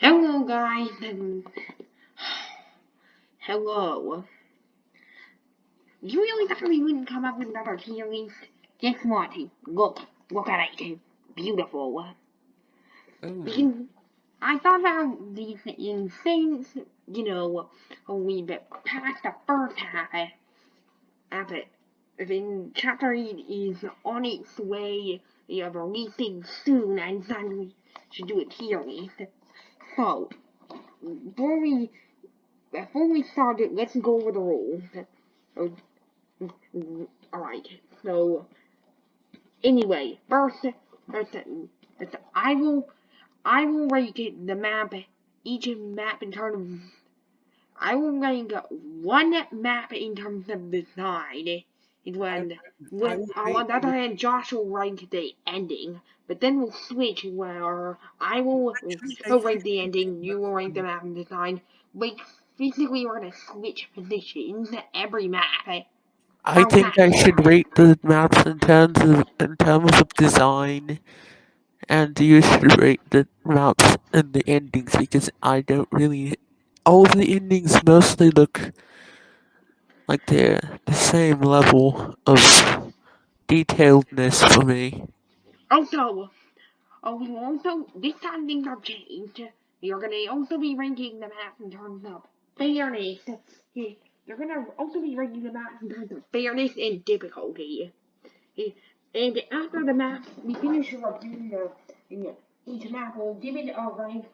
Hello, guys. Hello. You really thought we wouldn't come up with another series? Guess what? Look, look at it. Beautiful. Because I thought about these in since, you know, we bit past the first half of it. Then chapter 8 is on its way of releasing soon, and then we should do it series. So, before we, before we start it, let's go over the rules. Oh, Alright, so, anyway, first, first, first, I will I will it, the map, each map in terms of, I will rank one map in terms of design. It when, when I will on the other hand, Josh will rank the ending, but then we'll switch where I will Actually, rank the ending, you will rank the map and design. Like, basically we're gonna switch positions every map. I think I should rate the maps in terms of in terms of design, and you should rate the maps and the endings because I don't really. All the endings mostly look like they're the same level of detailedness for me. Also, oh, we also, this time things have changed. You're gonna also be ranking the maps in terms of fairness. You're gonna also be ranking the maps in terms of fairness and difficulty. And after the map, we finish reviewing the, each map, we'll give it a rank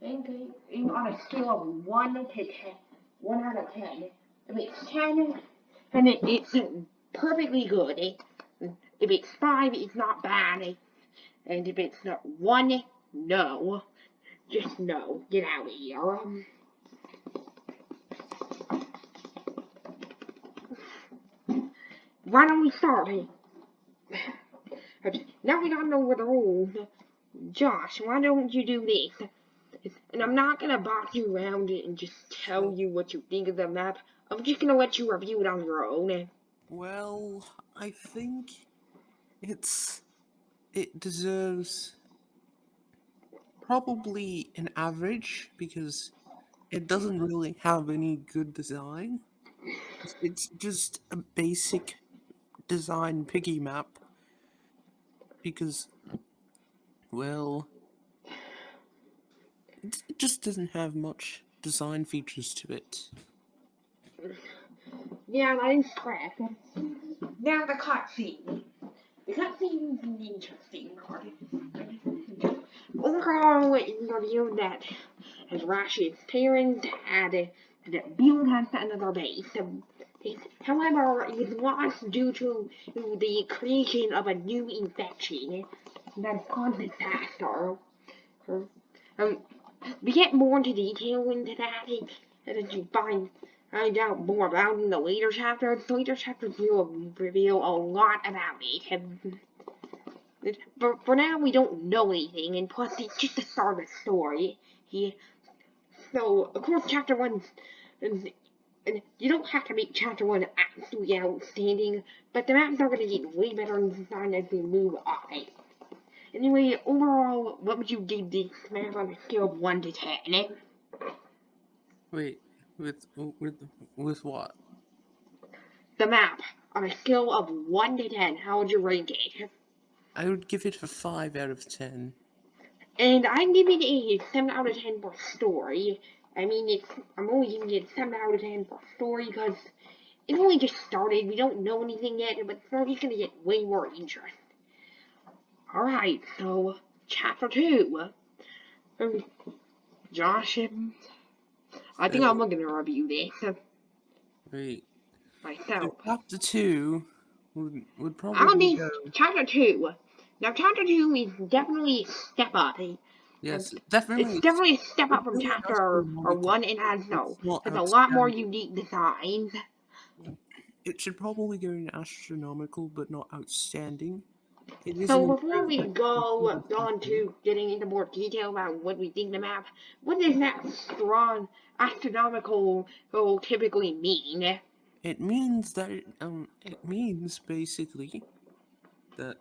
ranking in- on a scale of 1 to 10. 1 out of 10. If it's 10, then it, it's perfectly good. If it's 5, it's not bad. And if it's not one, no. Just no. Get out of here. Why don't we start? Now we don't know what the rules. Josh, why don't you do this? And I'm not gonna box you around it and just tell you what you think of the map. I'm just gonna let you review it on your own. Well, I think it's it deserves probably an average because it doesn't really have any good design. It's- just a basic design piggy map because well it just doesn't have much design features to it. Yeah, that is correct. Now the cutscene. The cutscene is an interesting part. Overall, it revealed that as Rashid's parents had had built us another base. However, it was lost due to the creation of a new infection that caused disaster. Um, we get more into detail into that as you find find out more about in the later chapters. The later chapters will reveal a lot about it. But For, now, we don't know anything, and plus, it's just the start of the story. Yeah. So, of course, chapter one, and, and you don't have to make chapter one absolutely outstanding, but the maps are going to get way better in design as we move on. Anyway, overall, what would you give this map on a scale of 1 to 10? Wait, with with with what? The map, on a scale of 1 to 10, how would you rank it? I would give it a five out of ten. And I'm giving it a 7 out of 10 for story. I mean, it's I'm only giving it 7 out of 10 for story because it only just started. We don't know anything yet, but story's gonna get way more interesting. Alright, so, chapter 2. Um, Josh, um, I think I'm gonna review this Wait, myself. chapter two would would I don't probably think go. chapter 2. Now, chapter 2 is definitely step up. Yes, definitely. It's definitely a step up from chapter or astronomical. one. It has no, It's a lot more unique designs. It should probably go in astronomical, but not outstanding. So before we go on to getting into more detail about what we think the map, what is that strong astronomical will typically mean? It means that it, um it means basically that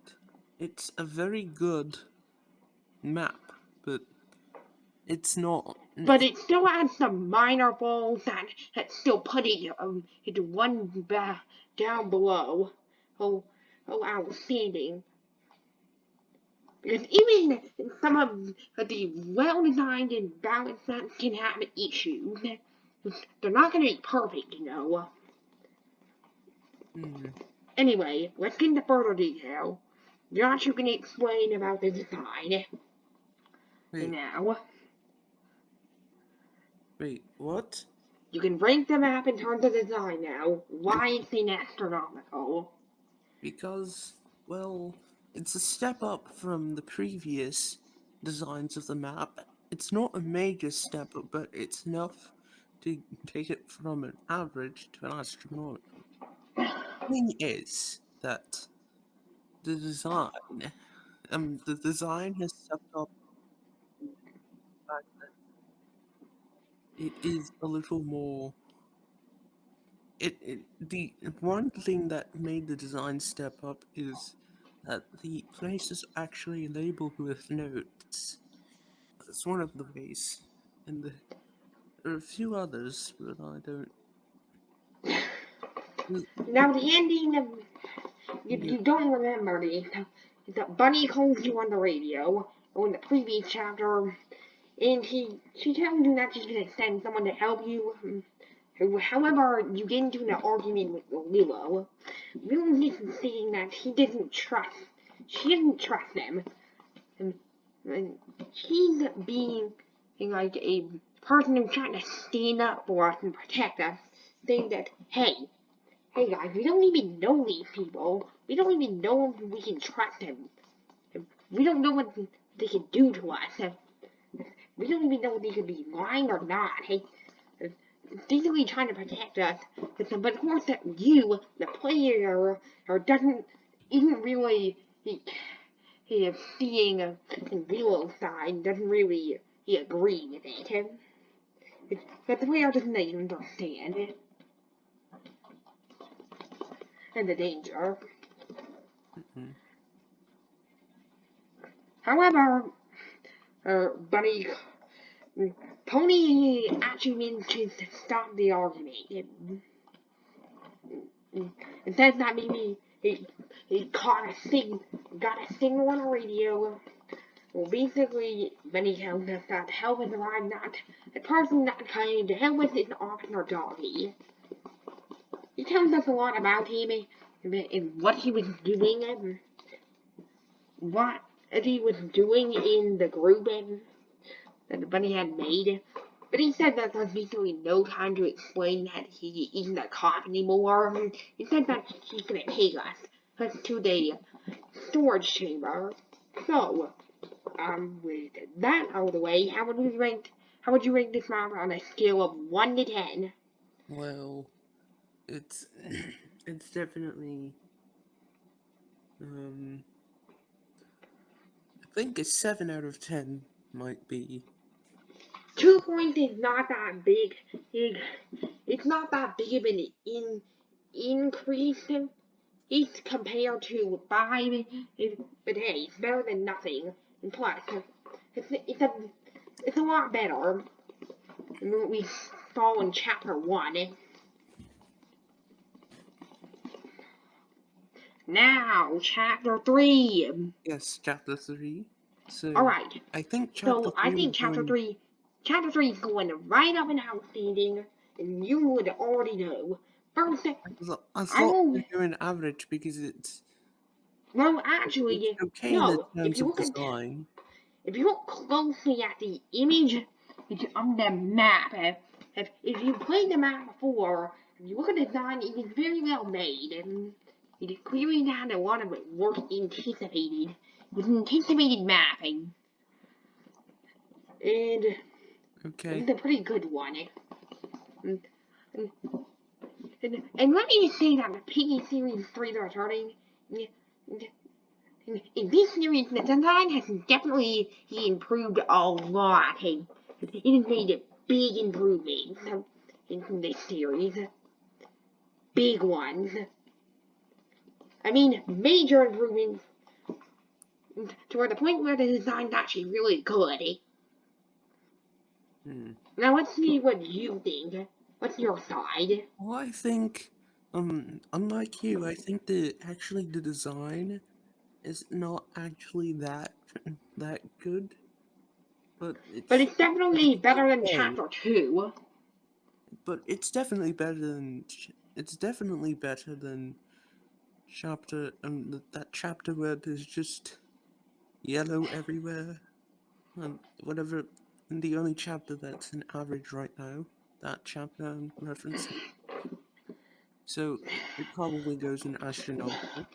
it's a very good map, but it's not. But it still has some minor faults that, that still put it um, into one ba- down below. Oh, oh, outstanding. Even some of the well-designed and balanced maps can have issues. They're not gonna be perfect, you know. Hmm. Anyway, let's get into further detail. Josh, you can explain about the design Wait, now. wait, what? You can rank the map in terms of design now. Why it's in astronomical? Because, well, it's a step up from the previous designs of the map. It's not a major step but it's enough to take it from an average to an astronomical. thing is that the design, um, the design has stepped up. the It is a little more. It, it the one thing that made the design step up is that the place is actually labeled with notes. That's one of the ways, and the, there are a few others, but I don't. Now the ending of if you don't remember the the bunny calls you on the radio or in the previous chapter and he she tells you that she's gonna send someone to help you. However, you get into an argument with Lilo. Lilo is saying that he doesn't trust she doesn't trust them. And, and she's being like a person who's trying to stand up for us and protect us, saying that, hey, Hey guys, we don't even know these people. We don't even know if we can trust them. We don't know what they can do to us. We don't even know if they could be lying or not. Hey, basically trying to protect us. But of course, that you, the player, or doesn't isn't really he, he is seeing uh, in Velo's side doesn't really he agree with it. But the player doesn't even understand it and the danger. Mhm. However, uh, Bunny, Pony actually manages to stop the argument. It, it says that maybe he, he caught a sig, got a signal on the radio. Well, basically, Bunny tells us that help has arrived. Not the person that came to help us is Officer Doggy. He tells us a lot about him and what he was doing and what he was doing in the group and that the bunny had made. But he said that there's basically no time to explain that he isn't a cop anymore. He said that he's gonna take us to the storage chamber. So, um, with that out of the way, how would we rank? How would you rank this map on a scale of one to ten? Well, it's it's definitely um I think a seven out of ten might be Two points is not that big. It, it's not that big of an in, increase. It's compared to five, it, but hey, it's better than nothing. And plus, it's, it's a it's a lot better than what we saw in chapter one. Now, chapter three. yes, chapter three. So All right. I think chapter So three I think chapter three, chapter three is going right up and outstanding, and you would already know. First, I thought, I I thought will- we were doing average because it's, well, actually, it's okay no. in If you look at design. if you look closely at the image it's on the map, eh, if, if if you played the map before, if you look at the design, it is very well made, and it is clearly not a lot of work anticipated. It was anticipated mapping, and. Okay. It's a pretty good one. And, and, and, and let me say that the Piggy Series 3 they're starting, in, in, this series, the design has definitely improved a lot. And it has made big improvements in this series. Big ones. I mean, major improvements to the point where the design's actually really good. Hmm. Now let's see what you think. What's your side? Well, I think, um, unlike you, I think that actually the design is not actually that that good. But it's But it's definitely better than chapter two. but it's definitely better than it's definitely better than chapter um that chapter where there's just yellow everywhere and whatever and the only chapter that's an average right now that chapter I'm referencing so it probably goes in astronomical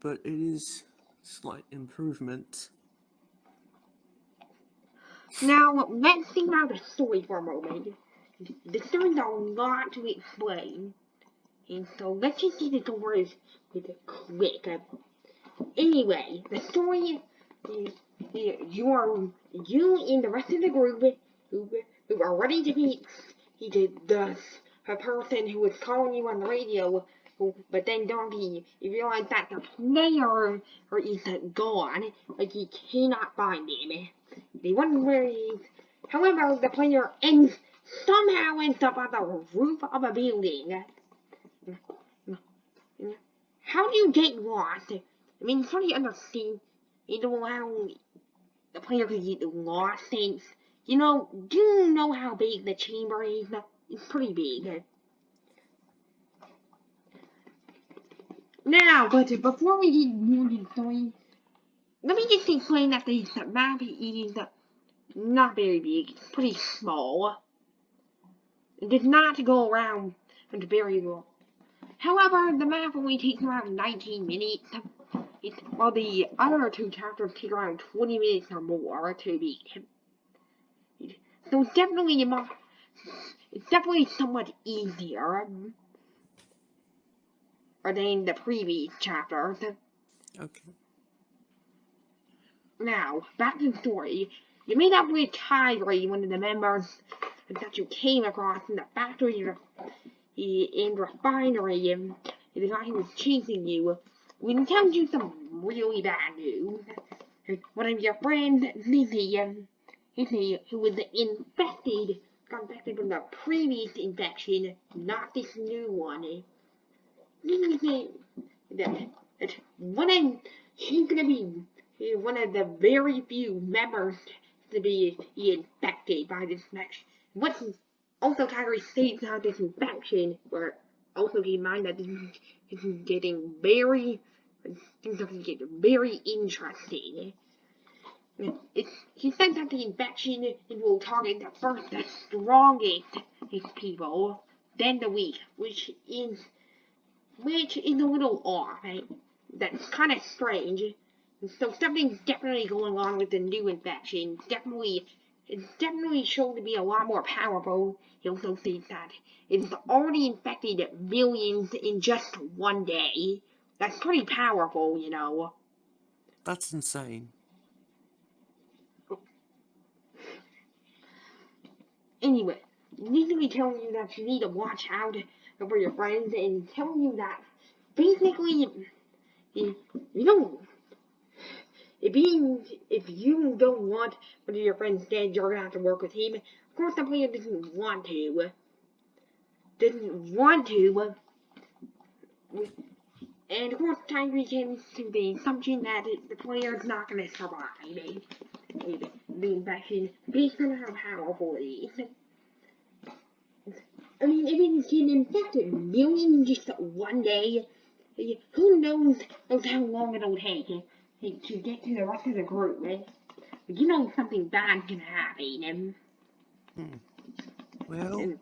but it is slight improvement Now let's think about the story for a moment. The story's a lot to explain. And so let's just get the words with a quick. Uh, anyway, the story is you are you and the rest of the group who, who are ready to meet he did the a person who was calling you on the radio who, but then don't Donkey you realize that the player or is gone, like you cannot find him. They wonder where he is. However, the player ends somehow ends up on the roof of a building. How do you get lost? I mean, it's pretty understand. You know how the player could get lost since, you know, do you know how big the chamber is? It's pretty big. Now, but before we get more the story, let me just explain that the map is not very big. It's pretty small. It does not go around very well. However, the map only takes around 19 minutes. While the other two chapters take around 20 minutes or more to beat. So it's definitely it's definitely somewhat easier than the previous chapters. okay Now, back to the story. You meet up with Kyrie, one of the members that you came across in the factory in refinery, and the guy who was chasing you. We can tell you some really bad news. One of your friends, Zizzy, Zizzy, who was infected, got infected from the previous infection, not this new one. Zizzy, that, that one of, she's gonna be one of the very few members to be infected by this infection. What's also Kyrie states how this infection, or also keep in mind that this is getting very, things are get very interesting. It's, he said that the infection it will target the first, the strongest people, then the weak, which is, which is a little off. Right? That's kind of strange. So something's definitely going on with the new infection. Definitely, it's definitely shown to be a lot more powerful. He also states that it's already infected millions in just one day. That's pretty powerful, you know. that's insane Anyway, usually telling you that you need to watch out for your friends and telling you that basically you, you don't if you if you don't want one of your friends dead, you're gonna have to work with him. Of course, the player doesn't want to. Doesn't want to. And of course, Tyree comes to the assumption that the player is not gonna survive eh, the infection based on how powerful it is. I mean, if it can infect millions in just one day, who knows how long it'll take eh, to get to the rest of the group. but You know something bad can happen. And, well and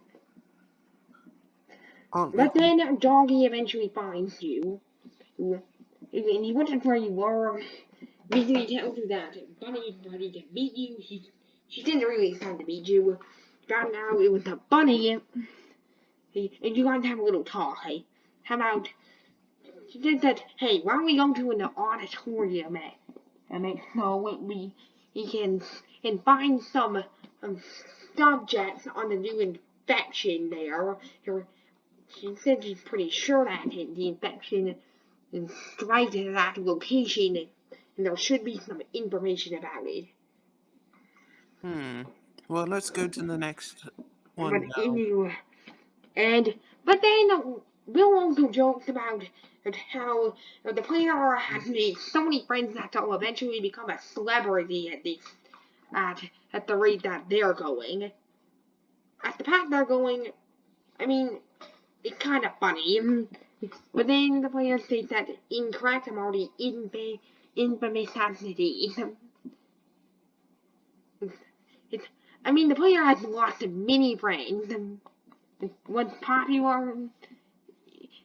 But then Doggy eventually finds you. And he wasn't where you were. Basically tells you that Bunny Bunny ready to meet you. She, she didn't really decide to meet you. Found out it was a bunny. And you guys have a little talk, hey? How about... She said that, hey, why don't we go to an auditorium, eh? And make so we, we can and find some um, subjects on the new infection there. She said she's pretty sure that the infection is right at that location, and there should be some information about it. Hmm. Well, let's go to the next one but now. and but then Will also jokes about how the player has made so many friends that they'll eventually become a celebrity at this at at the rate that they're going. At the path they're going, I mean, it's kind of funny. mm, But then the player states that incorrect I'm already infa- infamous as it is. It's, I mean, the player has lots of mini friends. What's popular?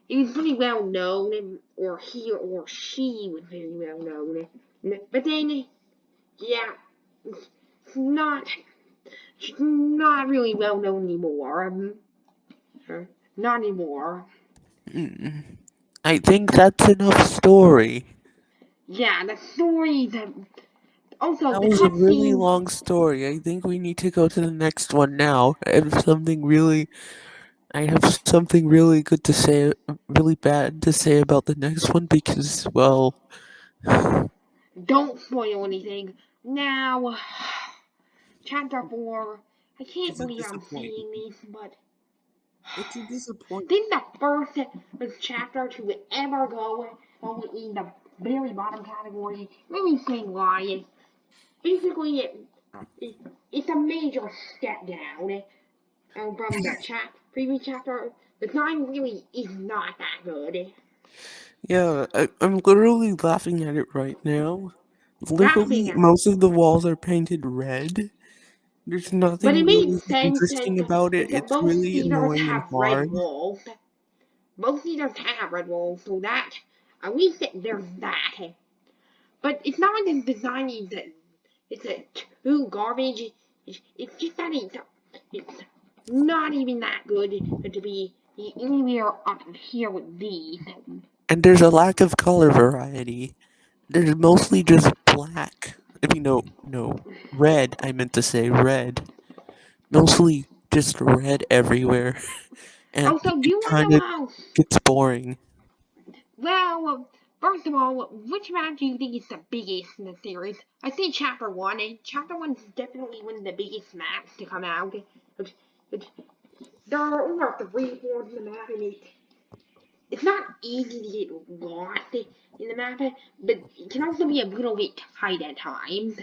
It was pretty well known, or he or she was very well known. But then, yeah, it's not, it's not really well known anymore. Um, uh, not anymore. I think that's enough story. Yeah, the story that also That was a really long story. I think we need to go to the next one now. I have something really I have something really good to say really bad to say about the next one because well Don't spoil anything. Now, chapter four. I can't It's believe I'm disappointment. saying this, but It's a disappointment. Then the first chapter to ever go go in the very bottom category. Let me say why. Basically, it, it, it's a major step down uh, from the chap previous chapter. The design really is not that good. yeah, I, I'm literally laughing at it right now. Literally, most of the walls are painted red. There's nothing really interesting about it. It's really annoying and hard. Both theaters have red walls, so that at least there's that. But it's not like the design is that it's a too garbage. It's, it's just that it's, it's not even that good to be anywhere up here with these. And there's a lack of color variety. There's mostly just black. I mean, no, no, red. I meant to say red. Mostly just red everywhere, and Also, do you kind of gets boring. Well, first of all, which map do you think is the biggest in the series? I say chapter one, and chapter one's definitely one of the biggest maps to come out. There are over three fourths of the map, and it, it's not easy to get lost in the map, but it can also be a little bit tight at times.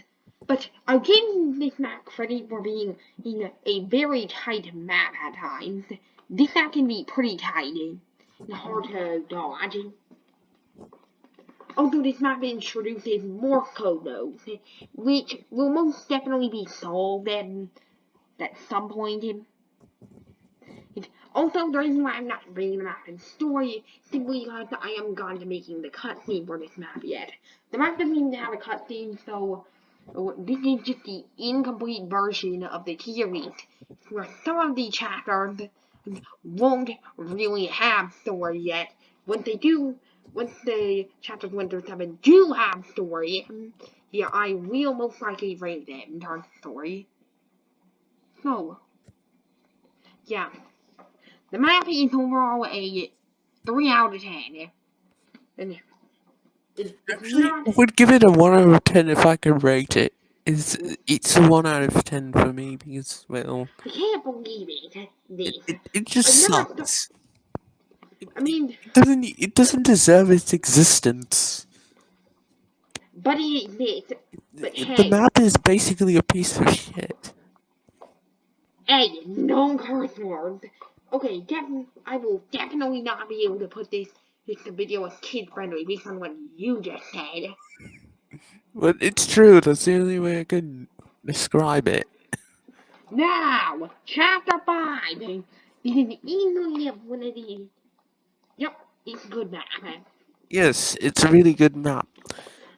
But I'll give this map credit for being in a very tight map at times. This map can be pretty tight and hard to dodge. Although this map introduces more code nodes, which will most definitely be solved at, at some point. Also, the reason why I'm not bringing the map in story is simply because I am gone to making the cutscene for this map yet. The map doesn't even have a cutscene, so this is just the incomplete version of the series, where some of the chapters won't really have story yet. Once they do, once the chapters 1 through 7 do have story, yeah, I will most likely rate them in terms of story. So, yeah. The map is overall a 3 out of 10. And it's Actually, not... I would give it a one out of ten if I could rate it. It's it's a one out of ten for me because well, I can't believe it. It, it, it just I've never sucks. I mean, It doesn't it doesn't deserve its existence. but it exists. But The hey, map is basically a piece of shit. hey, no curse words. Okay, def- I will definitely not be able to put this this video as kid friendly based on what you just said. But it's true. That's the only way I can describe it. Now, chapter five. This is easily one of the. Yep, it's a good map. Yes, it's a really good map.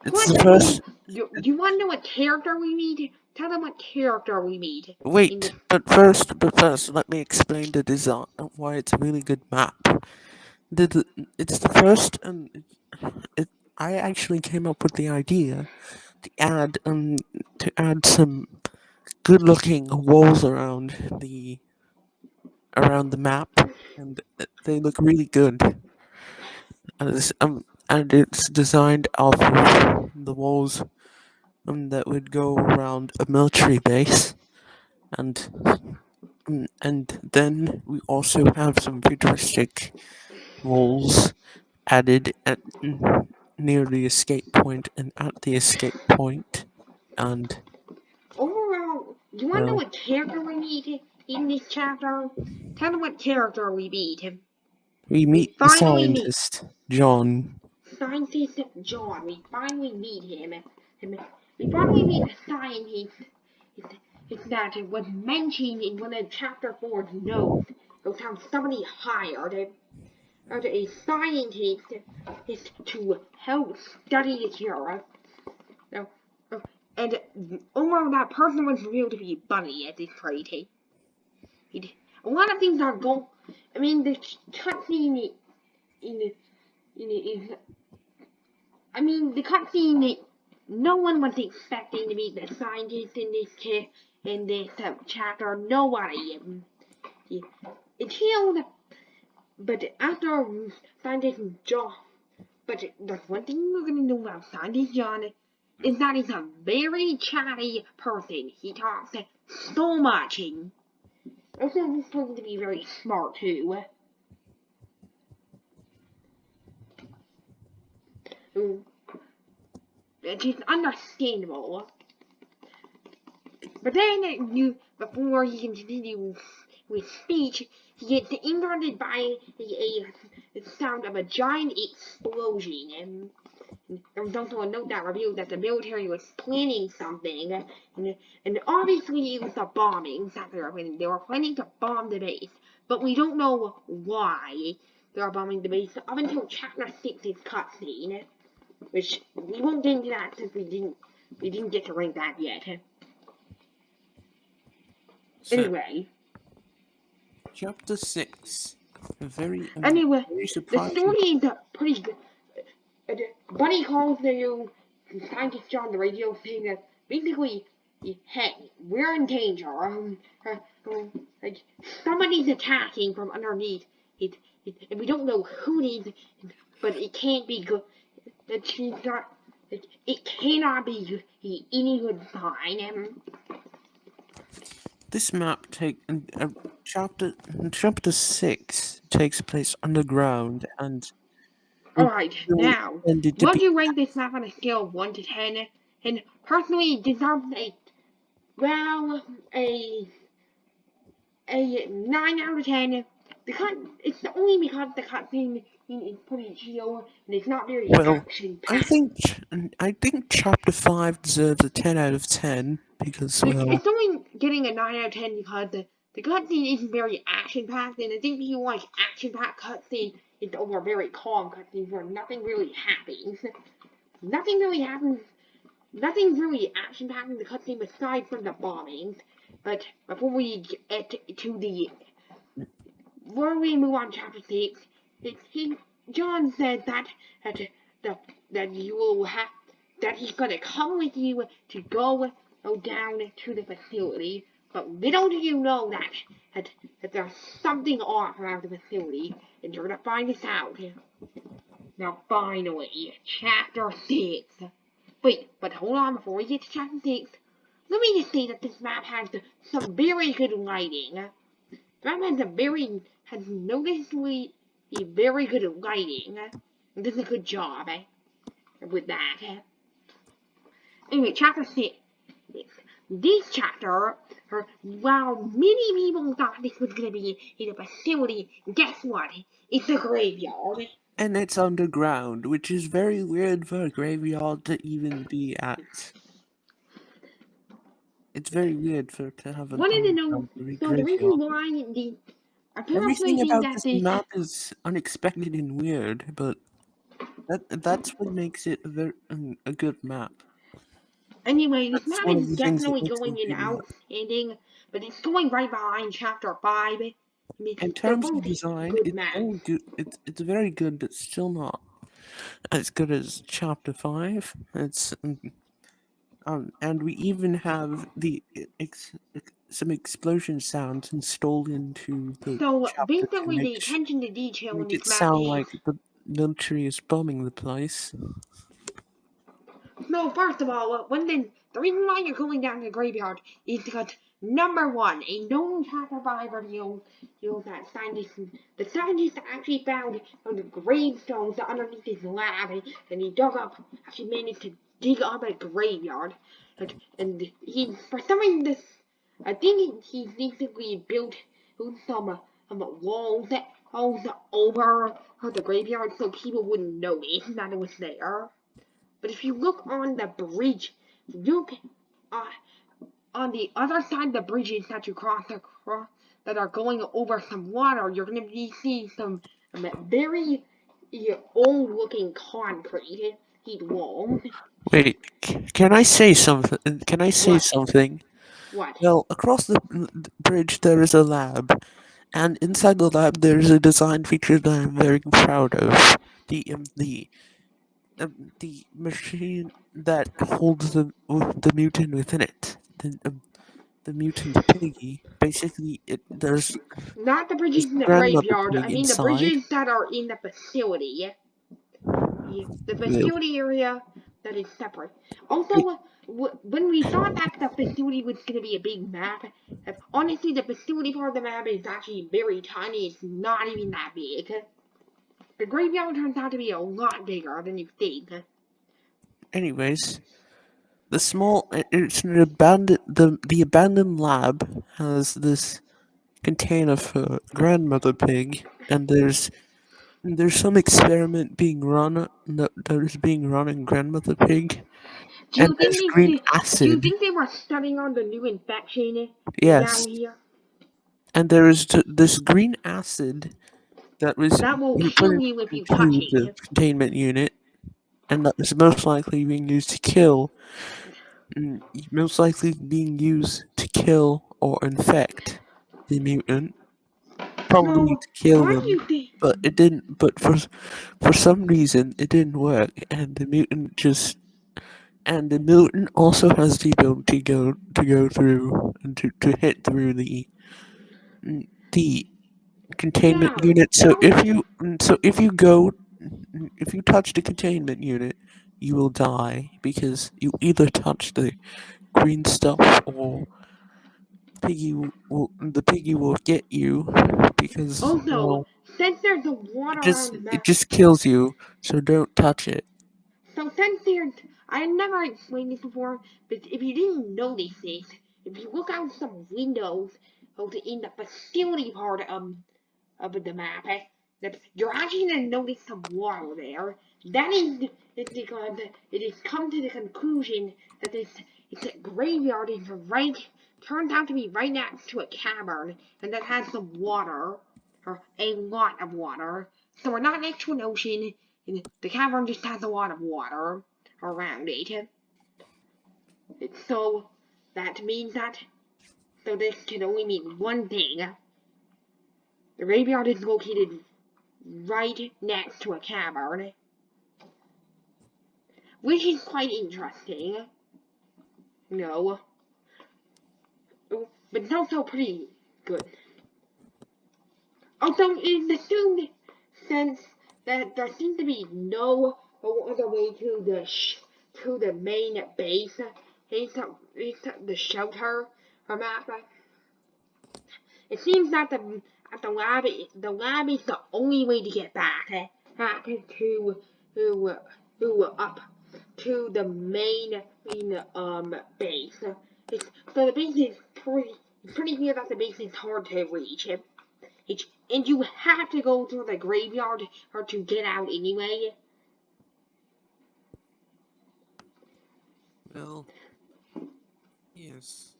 It's the What? first. You, you want to know what character we meet? Tell them what character we meet. Wait, but first, but first, let me explain the design of why it's a really good map. The, the it's the first, and it, I actually came up with the idea to add um to add some good-looking walls around the around the map, and they look really good. And it's um and it's designed off of the walls um, that would go around a military base, and um, and then we also have some futuristic walls added at near the escape point and at the escape point, and Overall, do you want to know what character we meet in this chapter? Tell me what character we meet. we meet the finally meet- scientist John. Scientist John. We finally meet him. him we finally meet the scientist. It's, it's that it was mentioned in one of chapter four's notes. It was how somebody hired a, hired a scientist is to help study the cure. Now, uh, and overall, that person was revealed to be Bunny at this. He, he, a lot of things are going. I mean, the cutscene in in is. I mean, the cutscene. No one was expecting to meet the scientist in this in this uh, chapter. Nobody. Um, yeah. Until, but after scientist John. But there's one thing we're gonna know about scientist John is that he's a very chatty person. He talks so much and also he's supposed to be very smart too. It is understandable. But then you before he continues with speech, he gets interrupted by a, a, the sound of a giant explosion and there was also a note that revealed that the military was planning something, and, and obviously it was a bombing that they were planning. They were planning to bomb the base, but we don't know why they are bombing the base up until chapter 6's cutscene, which we won't get into that since we didn't we didn't get to rank that yet. So, Anyway, chapter six. Very um, anyway, very the story is pretty good. Bunny calls the new scientist on the radio saying that basically, hey, we're in danger. Um, uh, um, like somebody's attacking from underneath. It, it, and we don't know who it is, but it can't be good. That she's not. It, it cannot be any good. Um, This map take uh, chapter chapter six takes place underground and all right, now. What do you rank this map on a scale of 1 to 10? And personally, it deserves a, well, a, a 9 out of 10. The cut, it's only because the cutscene is pretty chill and it's not very Well, action I think I think chapter five deserves a ten out of ten because It's, well it's only getting a 9 out of 10 because the, the cutscene isn't very action packed, and I think if you like action packed cutscene, it's over very calm cutscenes where nothing really happens. Nothing really happens. Nothing's really action packed in the cutscene aside from the bombings. But before we get to the. Before we move on to chapter 6, it, he, John said that, that, that, that you will have. that he's gonna come with you to go down to the facility, but little do you know that, that, that there's something off around the facility, and you're gonna find this out. Now, finally, chapter 6. Wait, but hold on, before we get to chapter 6, let me just say that this map has some very good lighting. The map has a very, has noticeably a very good at lighting. And does a good job, eh? With that, eh? Anyway, chapter 6. This chapter, or, while many people thought this was gonna be in a facility, guess what? It's a graveyard. and it's underground, which is very weird for a graveyard to even be at. It's very weird for to have an Wanted to know, so the reason why the I Everything about that this this map is unexpected and weird, but that that's what makes it a very um, a good map. anyway, this That's map one of is the things that definitely makes it a going in map. outstanding, but it's going right behind chapter five. I mean, In they're terms of both design, good it's maps. very good. It's it's very good, but still not as good as chapter five. It's um, um and we even have the ex, ex, some explosion sounds installed into the So chapter to basically, the attention to detail in it sound like the military is bombing the place. No, first of all, when the, the reason why you're going down to the graveyard is because number one, a known five reveals you that scientists the scientists actually found on the gravestones underneath his lab and he dug up actually managed to dig up a graveyard. And, and he for some reason this I think he basically built some um, walls that walls over the graveyard so people wouldn't notice that it was there. But if you look on the bridge, look uh, on the other side of the bridges that you cross across that are going over some water, you're going to be seeing some um, very old looking concrete walls. Wait, can I say something? Can I say What? something? What? Well, across the bridge there is a lab, and inside the lab there is a design feature that I'm very proud of. The um, the um, the machine that holds the the mutant within it. The um, the mutant piggy. Basically, it there's Not the bridges in the graveyard. I mean the bridges that are in the facility. Yeah, The facility area that is separate. Also, w- when we thought that the facility was going to be a big map, honestly, the facility part of the map is actually very tiny. It's not even that big. The graveyard turns out to be a lot bigger than you think. Anyways, the small it's an abandoned the the abandoned lab has this container for grandmother pig, and there's there's some experiment being run that, that is being run in grandmother pig, Do you and think there's they, green do you think they were studying on the new infection Yes, down here? and there is t- this green acid that was That will kill you if you touch the containment unit, and that is most likely being used to kill, mm, most likely being used to kill or infect the mutant, probably So, to kill them. But it didn't. But for for some reason, it didn't work, and the mutant just. And the mutant also has the ability to go to go through and to, to hit through the the containment Now, unit. So if you so if you go if you touch the containment unit, you will die because you either touch the green stuff or piggy will, the piggy will get you because oh, also well since there's a it water just the it just kills you. So don't touch it. So since there's, I had never explained this before, but if you didn't notice this, if you look out some windows out in the facility part of, of the map, eh, that you're actually gonna notice some water there. That is, because it has come to the conclusion that this it's graveyard is right turns out to be right next to a cavern and that has some water or a lot of water. So we're not next to an ocean. And the cavern just has a lot of water around it. It's so that means that so this can only mean one thing. The graveyard is located right next to a cavern. Which is quite interesting. No. Oh, but it's also pretty good. Also, it's assumed since that there seems to be no other way to the to the main base. It's, a, the shelter or map. It seems that the the lab the lab is the only way to get back eh, back to to to up to the main, main um base. It's, so the base is pretty pretty clear that the base is hard to reach. It's, and you have to go through the graveyard or to get out anyway. Well, yes.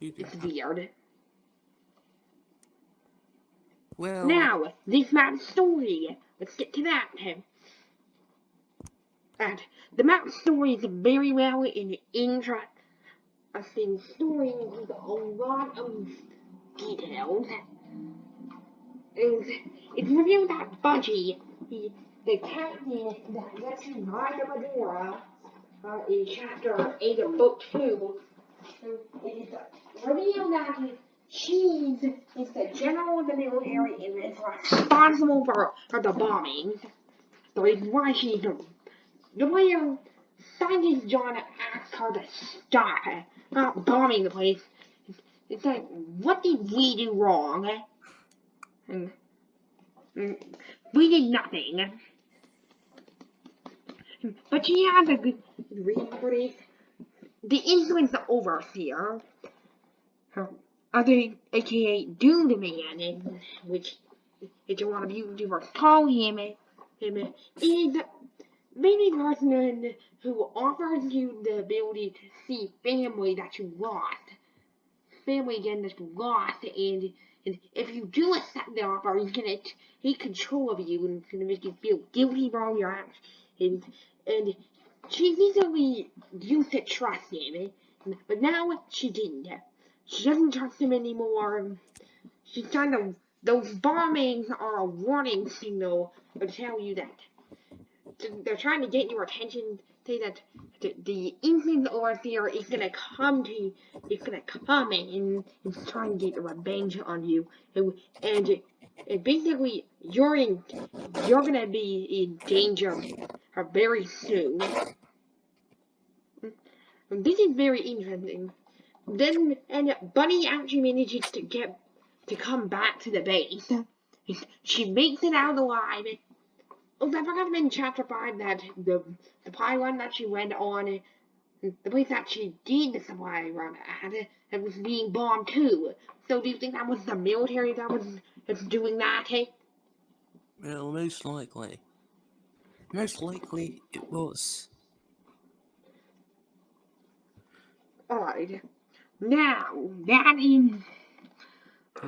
You do It's weird. Well, Now, this map story. Let's get to that. And the map story is very well and interesting story with a lot of details. And it's revealed that Budgey, the, the captain that gets to ride the Medora, in chapter 8 of book 2, it is revealed that Cheese is the general of the military and is responsible for, for the bombing. The reason why she's the, the way Scientist John asked her to stop, not bombing the place. It's like, what did we do wrong? And, and we did nothing. But she has a good reason for this. The influence overseer, her other aka Doomed Man, which is lot of YouTubers call him, him is maybe person who offers you the ability to see family that you lost. Family again that you lost and and if you do accept the offer, he's gonna take control of you and it's gonna make you feel guilty for all your actions. And and she initially used to trust him, eh? but now she didn't. She doesn't trust him anymore. She's trying to. Those bombings are a warning signal to tell you that they're trying to get your attention. Say that the, the influence overseer is gonna come to you. It's gonna come and it's trying to get revenge on you. And, and, and basically, you're in. You're gonna be in danger uh, very soon. This is very interesting. Then, and Bunny actually manages to get to come back to the base. She makes it out alive. Oh, I forgot to chapter 5 that the the run that she went on, the place that she did the supply run at, it was being bombed too. So do you think that was the military that was doing that, hey? Well, most likely. Most likely it was. Alright. Now, that is...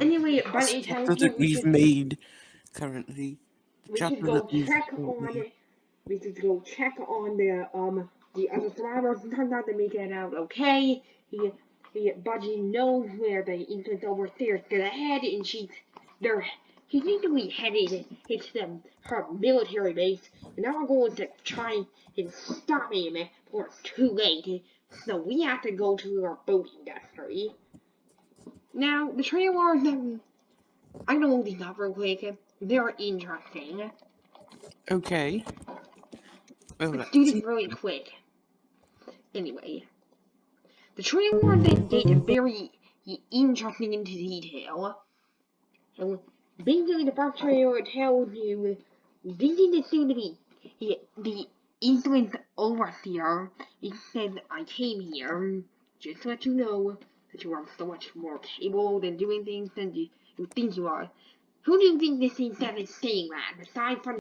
Anyway, The Bunny tells chapter that we we've made currently. The we should go check on... We should go check on the, um, the other survivors. It turns out they make it out okay. He, he, Budgey knows where the infant overseer is gonna head, and she's... They're... He's usually headed into the, her military base, and now we're going to try and stop him before it's too late. So we have to go to our boat industry. Now, the trailers, um, I know these up real quick. They're interesting. Okay. Well, Let's do this really quick. Anyway, the trailers they get very interesting into detail. And basically, the first trailer tells you this is the be the, the influence here. It says, I came here just to let you know that you are so much more capable than doing things than you, you think you are. Who do you think this is that is saying that, aside from